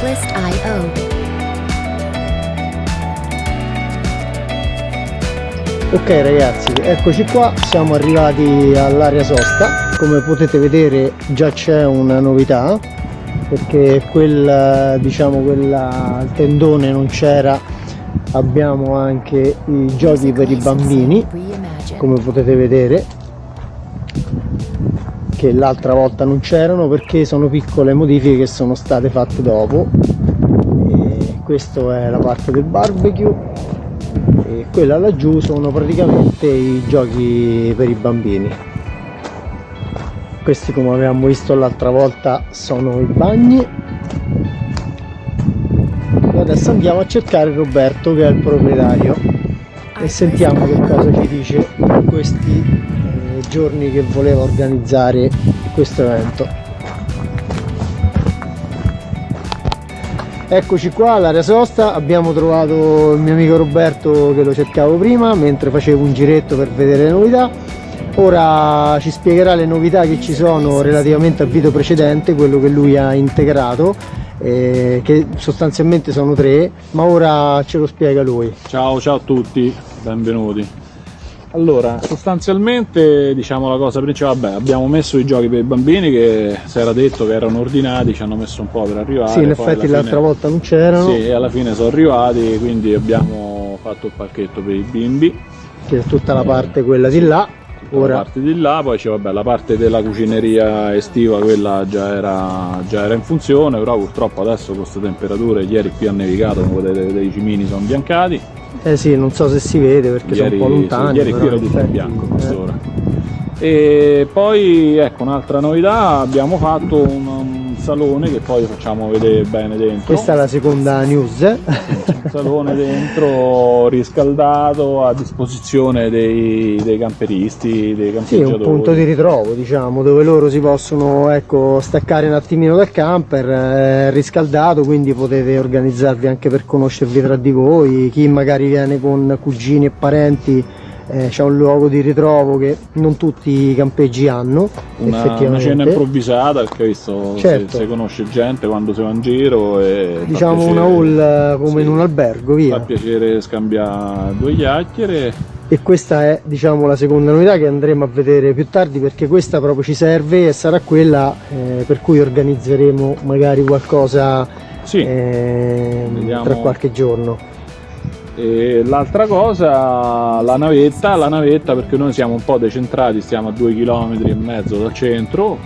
Checklist.io. Ok ragazzi, eccoci qua, siamo arrivati all'area sosta, come potete vedere già c'è una novità perché quel, diciamo, quella, tendone non c'era, abbiamo anche i giochi per i bambini, come potete vedere, che l'altra volta non c'erano perché sono piccole modifiche che sono state fatte dopo. E questa è la parte del barbecue. E quella laggiù sono praticamente i giochi per i bambini. Questi come avevamo visto l'altra volta sono i bagni. E adesso andiamo a cercare Roberto che è il proprietario. E sentiamo che cosa ci dice questi giorni che voleva organizzare questo evento Eccoci qua all'area sosta, abbiamo trovato il mio amico Roberto che lo cercavo prima mentre facevo un giretto per vedere le novità. Ora ci spiegherà le novità che ci sono relativamente al video precedente, quello che lui ha integrato, eh, che sostanzialmente sono tre, ma ora ce lo spiega lui. Ciao, ciao a tutti, benvenuti. Allora, sostanzialmente diciamo la cosa principale, vabbè, abbiamo messo i giochi per i bambini che si era detto che erano ordinati, ci hanno messo un po' per arrivare. Sì, in effetti l'altra fine... volta non c'erano. Sì, e alla fine sono arrivati, quindi abbiamo fatto il pacchetto per i bimbi. Che è tutta la parte quella di là. Ora. La parte di là, poi c'è vabbè, la parte della cucineria estiva, quella già era, già era in funzione, però purtroppo adesso con queste temperature, ieri qui ha nevicato, come potete vedere i cimini sono biancati eh sì, non so se si vede perché ieri, sono un po' lontani. Sì, ieri qui era tutto in bianco a quest'ora. Eh. E poi ecco un'altra novità, abbiamo fatto un, salone che poi facciamo vedere bene dentro. Questa è la seconda news. un salone dentro riscaldato a disposizione dei, dei camperisti, dei campeggiatori. Sì, un punto di ritrovo diciamo dove loro si possono ecco, staccare un attimino dal camper, eh, riscaldato quindi potete organizzarvi anche per conoscervi tra di voi, chi magari viene con cugini e parenti eh, c'è un luogo di ritrovo che non tutti i campeggi hanno una, una cena improvvisata perché visto certo. se, se, conosce gente quando si va in giro e diciamo una hall eh, come sì, in un albergo via. Fa piacere scambiare due chiacchiere. E questa è diciamo la seconda novità che andremo a vedere più tardi perché questa proprio ci serve e sarà quella eh, per cui organizzeremo magari qualcosa sì. eh, tra qualche giorno l'altra cosa la navetta la navetta perché noi siamo un po' decentrati stiamo a due km e mezzo dal centro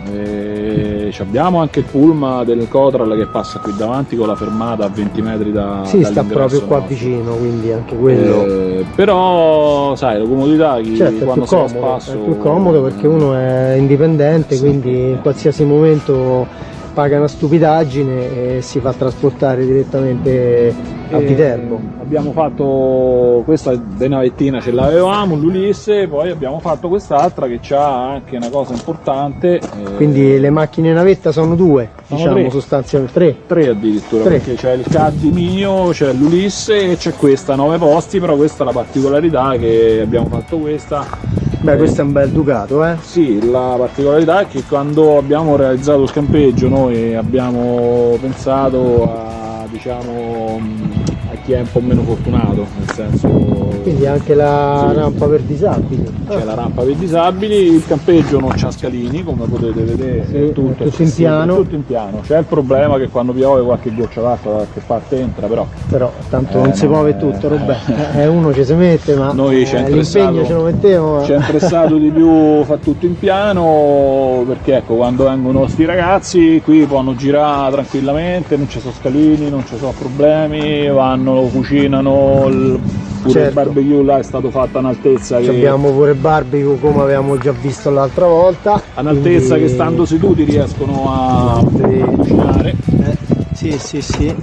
abbiamo anche il pullman del Cotral che passa qui davanti con la fermata a 20 metri da sì sta proprio qua nostro. vicino quindi anche quello eh, però sai la comodità chi, certo, quando si va a spasso è più comodo perché uno è indipendente sì, quindi in qualsiasi momento paga una stupidaggine e si fa trasportare direttamente a Viterbo. Abbiamo fatto questa denavettina ce l'avevamo, l'Ulisse, poi abbiamo fatto quest'altra che ha anche una cosa importante. Quindi le macchine navetta sono due, sono diciamo tre. sostanzialmente tre. Tre addirittura, tre. perché c'è il Caddi mio, c'è l'Ulisse e c'è questa, nove posti, però questa è la particolarità che abbiamo fatto questa Beh, questo è un bel Ducato, eh? Sì, la particolarità è che quando abbiamo realizzato il campeggio noi abbiamo pensato a, diciamo, a chi è un po' meno fortunato, nel senso... Quindi anche la sì. rampa per disabili. C'è ah. la rampa per disabili, il campeggio non c'ha scalini, come potete vedere, sì, è tutto, è tutto in piano. tutto in piano. C'è il problema che quando piove qualche goccia d'acqua da qualche parte entra, però... Però tanto eh, non si muove tutto, Roberto. Eh, uno ci si mette, ma noi eh, l'impegno ce lo mettiamo. Ci è interessato di più fa tutto in piano, perché ecco, quando vengono sti ragazzi qui possono girare tranquillamente, non ci sono scalini, non ci sono problemi, vanno cucinano, il, pure certo. il barbecue là è stato fatto a un'altezza che... Abbiamo pure il barbecue come avevamo già visto l'altra volta. A un'altezza quindi... che stando seduti riescono a, cucinare. Eh, sì, sì, sì.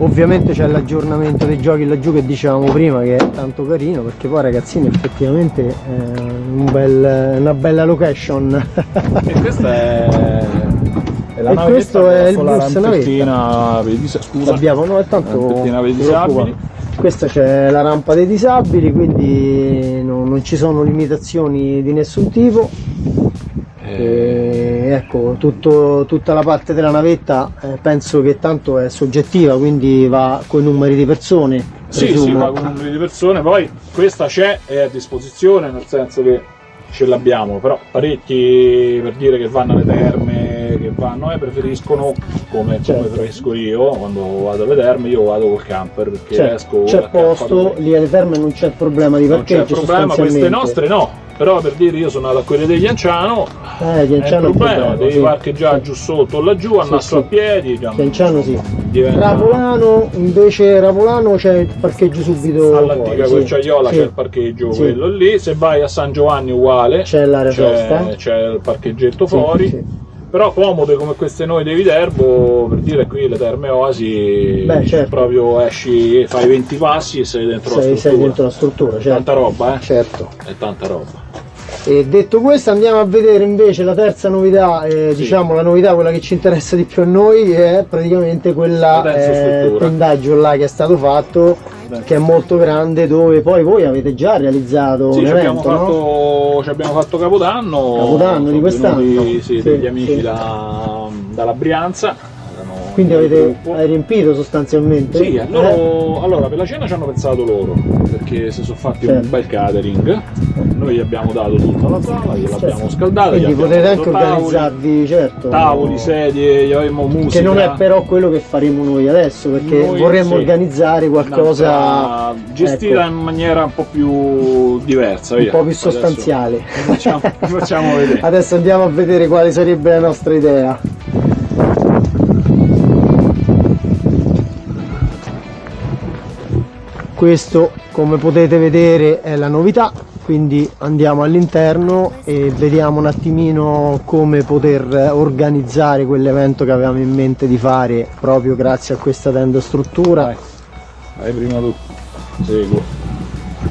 Ovviamente c'è l'aggiornamento dei giochi laggiù che dicevamo prima che è tanto carino perché poi ragazzini effettivamente è un bel, una bella location. e questa è e, e questo è il bus navetta. Scusa. Abbiamo, no, è tanto. Questa c'è la rampa dei disabili, quindi no, non ci sono limitazioni di nessun tipo. E... ecco, tutto, tutta la parte della navetta eh, penso che tanto è soggettiva, quindi va con i numeri di persone. Sì, presumo. sì, va con numeri di persone, poi questa c'è, è a disposizione, nel senso che ce l'abbiamo, però parecchi per dire che vanno alle terme, che vanno, eh, preferiscono come, Certo. come preferisco io quando vado alle terme, io vado col camper perché C'è, esco c'è posto, lì alle terme non c'è problema di non c'è parcheggio problema, queste nostre no, però per dire io sono andato a quelle degli Anciano, Eh, di è un problema, problema, devi sì. parcheggiare giù sotto o laggiù, al Sì, nastro sì. a piedi, già, Di Anciano sì. diventa- Ravolano, invece Ravolano c'è il parcheggio subito all'antica sì. Querciaiola Sì. c'è il parcheggio Sì. quello lì, se vai a San Giovanni uguale, C'è l'area sosta. c'è, il parcheggetto Sì, fuori, sì. Però comode come queste noi dei Viterbo, per dire qui le terme Oasi, Beh, certo. proprio esci, fai 20 passi e sei dentro la Sei, struttura. sei dentro la struttura, certo. Tanta roba, eh? certo. È tanta roba. E detto questo andiamo a vedere invece la terza novità, eh, Sì. diciamo la novità, quella che ci interessa di più a noi è praticamente quella, La eh, pendaggio là che è stato fatto, che è molto grande, dove poi voi avete già realizzato Sì, un ci abbiamo, evento, no? fatto, ci abbiamo fatto Capodanno. Capodanno di quest'anno? Sì, Sì, degli amici sì. da- dalla Brianza. Quindi avete riempito sostanzialmente? Sì, Eh? loro, allora per la cena ci hanno pensato loro, perché si sono fatti Certo. un bel catering, noi gli abbiamo dato tutta la sala, gliel'abbiamo Certo. scaldata, Quindi potete anche organizzarvi, certo. tavoli, sedie, gli avevamo musica. Che non è però quello che faremo noi adesso, perché Noi, vorremmo sì. organizzare qualcosa gestita ecco, in maniera un po' più diversa, un via. po' più Adesso sostanziale. vi facciamo, facciamo vedere. Adesso andiamo a vedere quale sarebbe la nostra idea. Questo, come potete vedere, è la novità, quindi andiamo all'interno e vediamo un attimino come poter organizzare quell'evento che avevamo in mente di fare proprio grazie a questa tenda struttura. Vai, vai prima tu, seguo.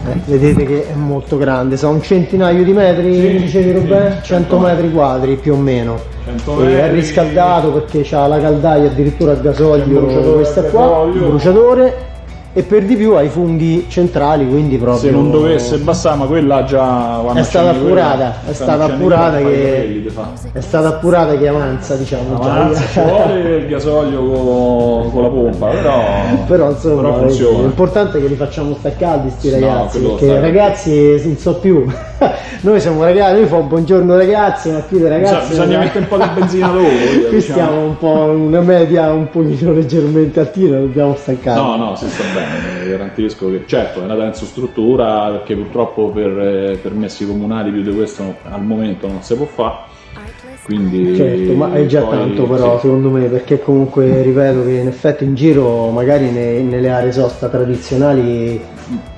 Eh, vedete che è molto grande, sono un centinaio di metri, Sì, mi dicevi sì, Robè? 100 metri quadri più o meno. 100 E è metri. riscaldato perché c'ha la caldaia addirittura a gasolio, questa qua, un bruciatore e per di più ha i funghi centrali, quindi proprio Se non dovesse bastare, ma quella già È stata appurata, quella, è quando stata appurata che- è stata appurata che avanza, diciamo. Avanza, ci vuole il gasolio con, con la pompa, però, però insomma però funziona. l'importante è che li facciamo stare caldi sti No, ragazzi quello perché ragazzi non so più noi siamo ragazzi noi fa buongiorno ragazzi ma più dei Bisogna, ragazzi bisogna mettere un po' di benzina dopo. qui diciamo. stiamo un po' una media un pochino leggermente altina dobbiamo stancare No, no, si sta bene, garantisco che certo è una denso struttura perché purtroppo per eh, permessi comunali più di questo al momento non si può fare. Quindi Certo, ma è già poi, tanto però sì. secondo me perché comunque ripeto che in effetti in giro magari ne- nelle aree sosta tradizionali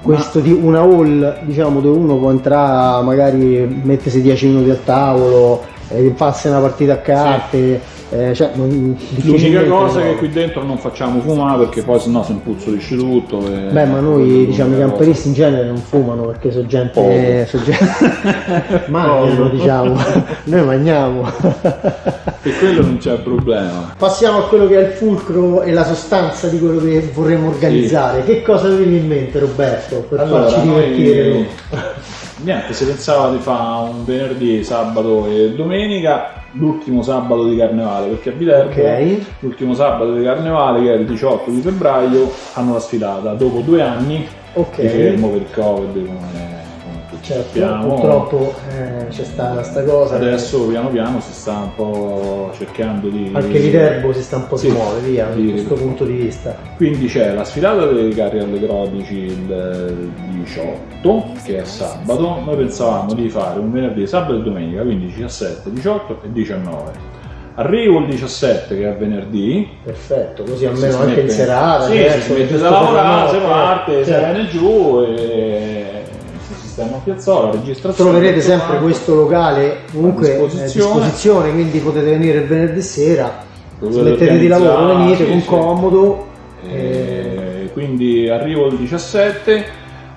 questo di una hall diciamo dove uno può entrare magari mettersi 10 minuti al tavolo e farsi una partita a carte eh, cioè, non- L'unica cosa è che qui dentro non facciamo fumare perché poi sennò si impuzzolisce tutto. e- Beh, ma noi diciamo i camperisti in genere non fumano perché sono gente. Sono gente... mangiano, diciamo. Noi mangiamo. E quello non c'è problema. Passiamo a quello che è il fulcro e la sostanza di quello che vorremmo organizzare. Che cosa avevi in mente, Roberto, per farci divertire? noi- Niente, si pensava di fare un venerdì, sabato e domenica, l'ultimo sabato di carnevale, perché a Viterbo Ok. l'ultimo sabato di carnevale, che è il 18 di febbraio, hanno la sfilata. Dopo due anni Ok. di fermo per il Covid, come, Certo, sappiamo. purtroppo eh, c'è stata sta cosa. Adesso piano piano si sta un po' cercando di... Anche Viterbo si sta un po' Sì, smuove via da questo punto di vista. Quindi c'è la sfilata dei carri allegorici il 18, che è sabato. Noi pensavamo di fare un venerdì, sabato e domenica, quindi 17, 18 e 19. Arrivo il 17 che è venerdì, Perfetto, così almeno si anche in serata. sì, certo, si mette giusto da lavorare, si parte, si certo. viene giù e sistema a piazzola, registrazione. Troverete sempre quanto. questo locale comunque A a disposizione. disposizione, quindi potete venire il venerdì sera, smettete di lavoro, venite sì, con sì. comodo. eh, E quindi arrivo il 17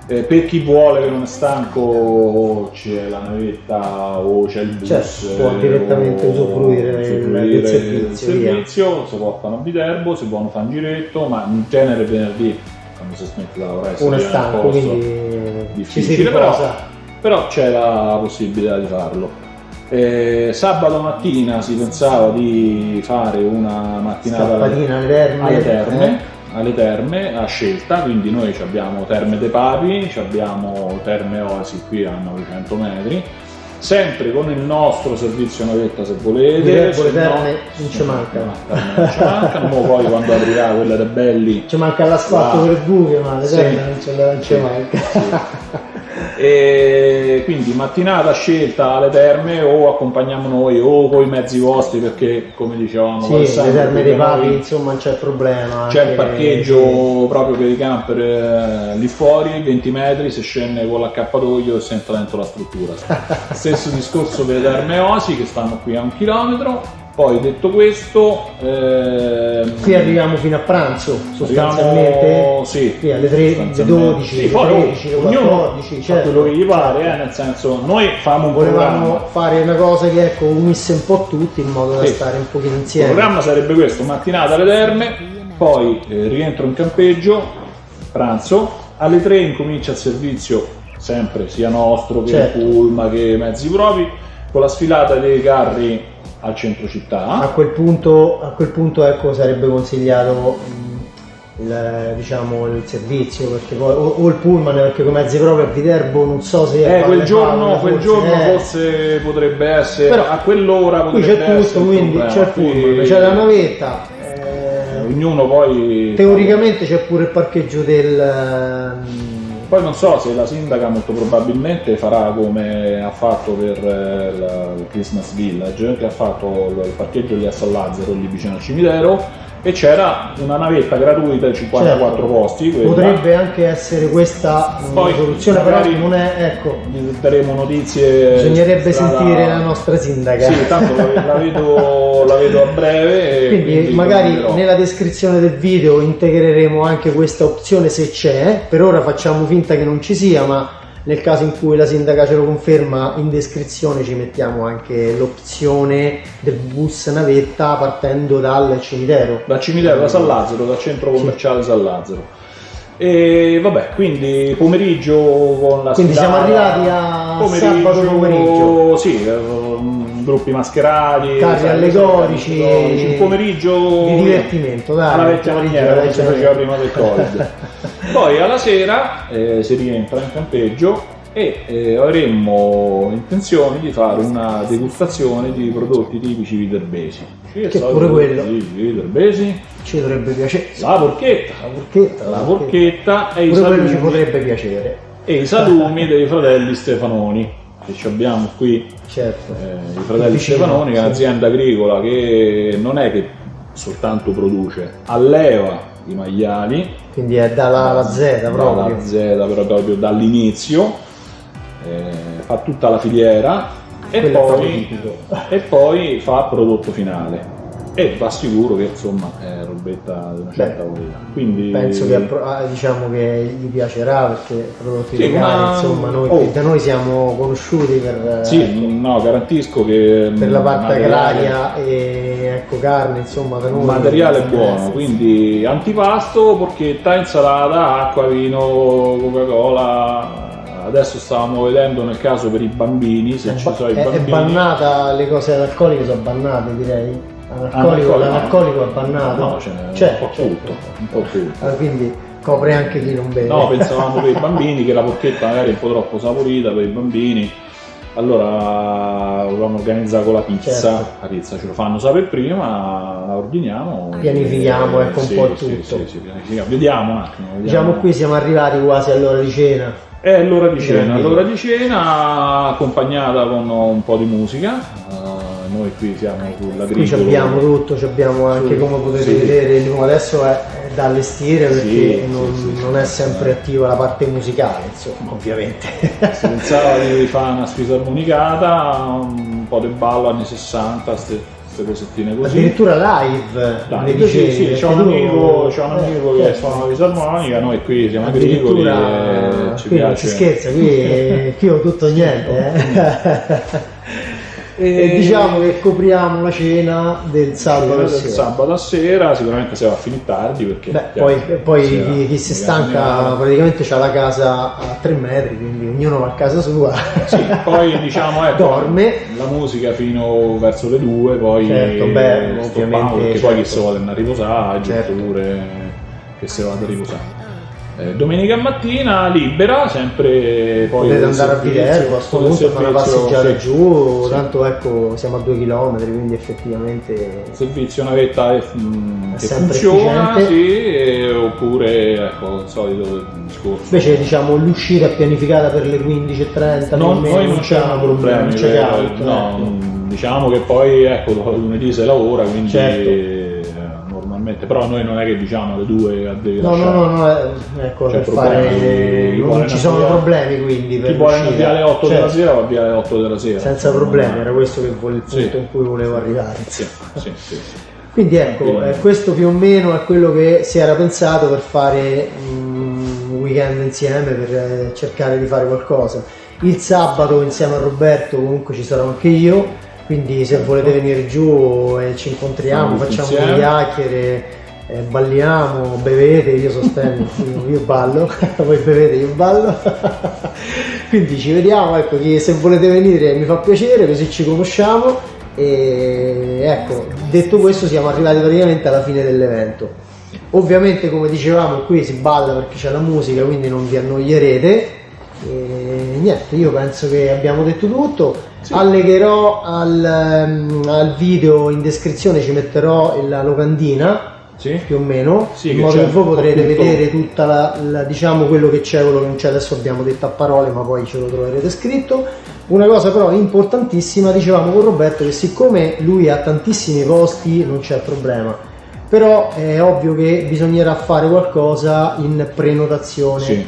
eh, per chi vuole che non è stanco c'è la navetta o c'è il bus Certo, può eh, direttamente usufruire del- servizio, servizio, si portano a Viterbo, si possono fare un giretto ma in genere venerdì quando si smette da lavorare uno è stanco, posto. quindi ci si difficile, però, però c'è la possibilità di farlo Eh, sabato mattina si pensava di fare una mattinata alle terme, alle terme, alle terme a scelta, quindi noi abbiamo Terme dei Papi, abbiamo Terme Oasi qui a 900 metri, sempre con il nostro servizio navetta se volete. Se no- non ci mancano. Non ci mancano, poi quando aprirà quella dei belli Ci manca l'asfalto Wow. per buche, ma le Sì. non ci Sì, manca. E quindi mattinata scelta alle terme o accompagniamo noi o con i mezzi vostri perché come dicevamo Sì, le terme dei da noi. papi, insomma, non c'è problema. c'è il parcheggio proprio per i camper eh, lì fuori 20 metri si scende con l'accappatoio e si entra dentro la struttura. Stesso discorso per le terme Osi che stanno qui a un chilometro poi detto questo ehm, Qui arriviamo fino a pranzo, arriviamo- sostanzialmente. sì, Qui alle tre- sostanzialmente. alle 12, Sì, poi 13, alle ognuno 14, fa certo. quello che gli pare eh, nel senso noi famo un Volevamo programma fare una cosa che ecco, unisse un po' tutti in modo da Sì. stare un pochino Il insieme. programma sarebbe questo, mattinata alle terme, poi eh, rientro in campeggio, pranzo, alle 3 incomincia il servizio, sempre sia nostro che Certo. Pulma che mezzi propri, con la sfilata dei carri al centro A città. quel punto, a quel punto ecco, sarebbe consigliato mh, il, diciamo, il servizio perché poi, o, o il pullman perché come mezzi proprio a Viterbo non so se Eh, quel giorno, quel forse, giorno eh. forse potrebbe essere, Però a quell'ora qui potrebbe c'è essere tutto quindi c'è il pullman Qui- c'è la navetta eh, Ognuno poi... teoricamente c'è pure il parcheggio del Poi non so se la sindaca molto probabilmente farà come ha fatto per eh, il Christmas Village, che ha fatto il parcheggio lì a San Lazzaro, lì vicino al cimitero, e c'era una navetta gratuita di 54 Certo. posti. quella. potrebbe anche essere questa Poi, soluzione però non è ecco daremo notizie. bisognerebbe strada- sentire la nostra sindaca Sì, tanto la, vedo, la vedo a breve. e Quindi, magari nella descrizione del video integreremo anche questa opzione se c'è, per ora facciamo finta che non ci sia, ma nel caso in cui la sindaca ce lo conferma in descrizione ci mettiamo anche l'opzione del bus navetta partendo dal cimitero. dal cimitero da San Lazzaro, dal centro commerciale San Lazzaro. E vabbè, quindi pomeriggio con la Quindi siamo arrivati a sabato pomeriggio. Sì, ehm, gruppi mascherati, Carri allegorici, un pomeriggio di divertimento, dai, alla vecchia pomeriggio, maniera come si faceva prima del Covid. Poi alla sera eh, si rientra in campeggio e eh, avremmo intenzione di fare una degustazione di prodotti tipici viterbesi. Che pure quello. Viterbesi, Ci dovrebbe piacere. la porchetta, La porchetta, la porchetta e i, quello ci salumi, potrebbe piacere, e i salumi dei fratelli Stefanoni che ci abbiamo qui certo. eh, i fratelli Vicino, Stefanoni che è sì. un'azienda agricola che non è che soltanto produce alleva i maiali Quindi è dalla alla Z proprio. dalla Z però proprio dall'inizio. Eh, fa tutta la filiera. E poi, e poi fa prodotto finale e va sicuro che insomma è robetta di una certa Beh, qualità quindi Penso che ah, diciamo che gli piacerà perché prodotti Sì, locali, ma- insomma, noi, oh. da noi siamo conosciuti per, eh, sì, ecco, no, garantisco che per la parte agraria e ecco carne, insomma, da noi. Materiale eh, buono, quindi antipasto, porchetta, insalata, acqua, vino, Coca-Cola. Adesso stavamo vedendo nel caso per i bambini, se È, ci sono i è- è bambini. bannata, le cose analcoliche sono bannate direi. Analcolico, l'analcolico è bannato. No, ce n'è C'è, un po' c'è. tutto, un po' tutto. Ah, quindi copre anche chi non beve. No, pensavamo per i bambini che la porchetta magari è un po' troppo saporita per i bambini. Allora volevamo organizzare con la pizza, Certo. la pizza ce lo fanno sapere prima, la ordiniamo. Pianifichiamo, Eh, ecco, un sì, po' sì, tutto. sì. Vediamo un attimo. vediamo. Diciamo qui siamo arrivati quasi all'ora di cena. È l'ora di cena, l'ora di cena accompagnata con un po' di musica. Eh, noi qui siamo sulla Qui abbiamo tutto, ci abbiamo anche come potete sì. vedere, il nuovo adesso è, da allestire perché Sì, non, sì, non è sempre attiva la parte musicale, insomma, ovviamente. Si pensava di fare una fisarmonicata, un po' di ballo anni 60, queste cosettine così. Addirittura live, mi sì, dicevi, sì, c'è un amico, c'è un eh, amico che certo. suona la fisarmonica, noi qui siamo agricoli e ci qui non si piace. scherza, qui, qui ho tutto niente. eh. E, e, diciamo che copriamo la cena del sabato, del sabato a sera, sicuramente si va a finire tardi perché Beh, poi, poi chi, chi si stanca praticamente ha la casa a tre metri, quindi ognuno va a casa sua. Sì, poi diciamo ecco, dorme. La musica fino verso le due, poi certo, beh, ovviamente, perché certo. poi chi si vuole andare a riposare, certo. oppure che si vada a riposare. Eh, domenica mattina libera, sempre poi potete andare a Viterbo, a questo punto fare una passeggiata sì. giù, sì. tanto ecco siamo a due chilometri, quindi effettivamente il servizio è, mh, è che funziona, sì, oppure ecco il solito discorso. Invece diciamo l'uscita è pianificata per le 15.30, no, noi non c'è problemi, non c'è caldo, no, ecco. diciamo che poi ecco lunedì si lavora, quindi certo normalmente, però noi non è che diciamo alle due a devi no, no, no, no, eh, ecco, cioè, fare... non ci sono problemi quindi per chi vuole andare alle 8 certo. della sera va via alle 8 della sera. senza problemi, era questo che il punto sì. in cui volevo arrivare. Sì, sì, sì. quindi ecco, eh, questo più o meno è quello che si era pensato per fare un weekend insieme, per eh, cercare di fare qualcosa. Il sabato insieme a Roberto comunque ci sarò anche io quindi se volete venire giù e ci incontriamo, facciamo due chiacchiere, eh, balliamo, bevete, io sostengo, io ballo, voi bevete, io ballo. quindi ci vediamo, ecco, se volete venire mi fa piacere, così ci conosciamo e ecco, detto questo siamo arrivati praticamente alla fine dell'evento. Ovviamente come dicevamo qui si balla perché c'è la musica, quindi non vi annoierete. E niente, io penso che abbiamo detto tutto sì. allegherò al, um, al, video in descrizione ci metterò la locandina sì. più o meno. Sì, in modo che voi potrete vedere tutta la, la, diciamo quello che c'è quello che non c'è. Adesso abbiamo detto a parole ma poi ce lo troverete scritto. Una cosa però importantissima dicevamo con Roberto che siccome lui ha tantissimi posti non c'è problema. Però è ovvio che bisognerà fare qualcosa in prenotazione. Sì,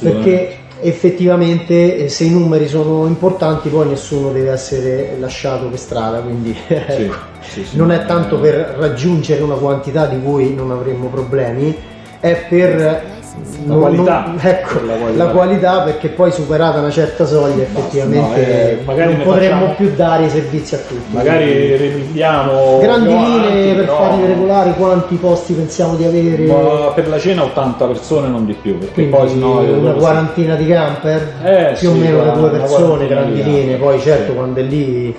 perché effettivamente eh, se i numeri sono importanti poi nessuno deve essere lasciato per strada quindi ecco, sì, sì, non è tanto per raggiungere una quantità di cui non avremmo problemi è per la, non, qualità, non, ecco, la, qualità. la qualità perché poi superata una certa soglia effettivamente no, eh, non potremmo facciamo, più dare i servizi a tutti magari riprendiamo grandi linee per no. farli regolare quanti posti pensiamo di avere ma per la cena 80 persone non di più perché Quindi poi sennò una quarantina di camper eh, più sì, o meno le due persone grandi linee poi certo sì. quando è lì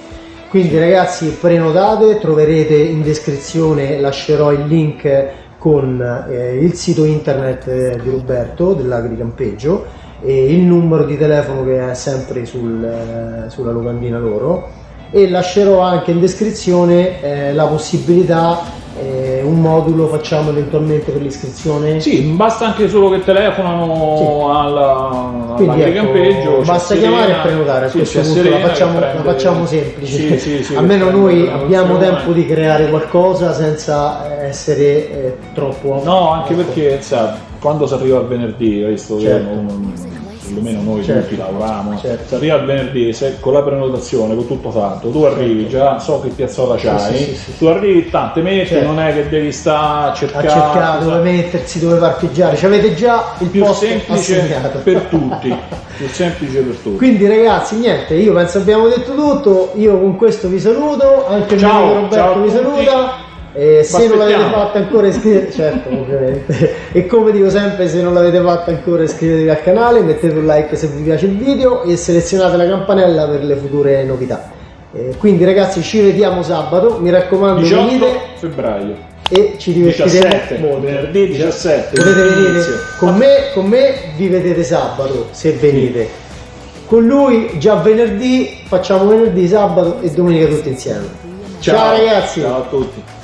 quindi ragazzi prenotate troverete in descrizione lascerò il link con eh, il sito internet eh, di Roberto dell'Agricampeggio e il numero di telefono che è sempre sul, eh, sulla locandina loro. E lascerò anche in descrizione eh, la possibilità eh, un modulo facciamo eventualmente per l'iscrizione? Sì, basta anche solo che telefonano sì. alla. Ecco, basta chiamare e prenotare, a sì, questo punto la facciamo, la facciamo semplice. Sì, Almeno noi abbiamo tempo di creare qualcosa senza essere eh, troppo... No, anche perché sa, quando si arriva a venerdì, visto certo. che perlomeno noi certo. tutti lavoriamo, certo. se arriva il venerdì se, con la prenotazione, con tutto fatto, tu arrivi certo. già, so che piazzola c'hai, sì, sì, sì, tu arrivi, tante metti, certo. non è che devi stare a cercare, a cercare dove mettersi, dove parcheggiare, ci avete già il più posto semplice assegnato. per tutti, più semplice per tutti. Quindi ragazzi, niente, io penso abbiamo detto tutto, io con questo vi saluto, anche il mio Roberto vi saluta. E se non l'avete fatto ancora iscrivetevi, certo ovviamente, e come dico sempre se non l'avete fatto ancora iscrivetevi al canale, mettete un like se vi piace il video e selezionate la campanella per le future novità. Eh, quindi ragazzi ci vediamo sabato, mi raccomando 18 venite febbraio e ci divertiremo 17, molto. Venerdì 17. Potete venire con me, con me vi vedete sabato se venite. Con lui già venerdì, facciamo venerdì, sabato e domenica tutti insieme. Ciao, Ciao ragazzi! Ciao a tutti!